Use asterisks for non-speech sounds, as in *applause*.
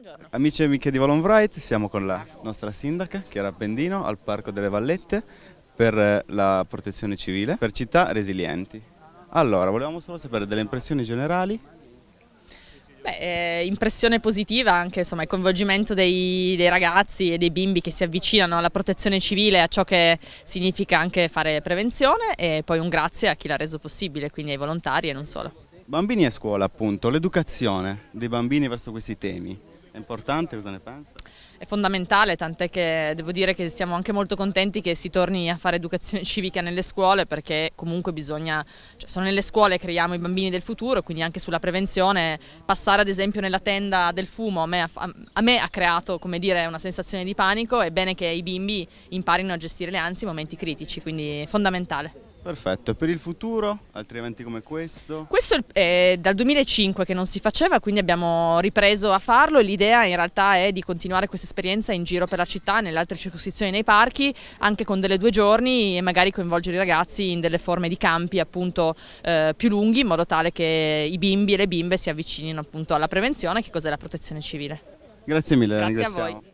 Buongiorno. Amici e amiche di Volonbright, siamo con la nostra sindaca Chiara Pendino al Parco delle Vallette per eh, la protezione civile per città resilienti. Allora, volevamo solo sapere delle impressioni generali. Beh, eh, impressione positiva anche insomma, il coinvolgimento dei, dei, ragazzi e dei bimbi che si avvicinano alla protezione civile, a ciò che significa anche fare prevenzione e poi un grazie a chi l'ha reso possibile, quindi ai volontari e non solo. Bambini a scuola appunto, l'educazione dei bambini verso questi temi. È importante, cosa ne pensa? È fondamentale, tant'è che devo dire che siamo anche molto contenti che si torni a fare educazione *laughs* civica nelle scuole perché comunque bisogna, cioè sono nelle scuole che creiamo i bambini del futuro, quindi anche sulla prevenzione, passare ad esempio nella tenda del fumo a me, a, me ha creato come dire, una sensazione di panico, è bene che i bimbi imparino a gestire le ansie in momenti critici, quindi è fondamentale. Perfetto, per il futuro altri eventi come questo? Questo è dal 2005 che non si faceva, quindi abbiamo ripreso a farlo e l'idea in realtà è di continuare questa esperienza in giro per la città, nelle altre circoscrizioni, nei parchi, anche con delle due giorni e magari coinvolgere i ragazzi in delle forme di campi appunto eh, più lunghi in modo tale che i bimbi e le bimbe si avvicinino appunto alla prevenzione, che cos'è la protezione civile. Grazie mille, Grazie a voi.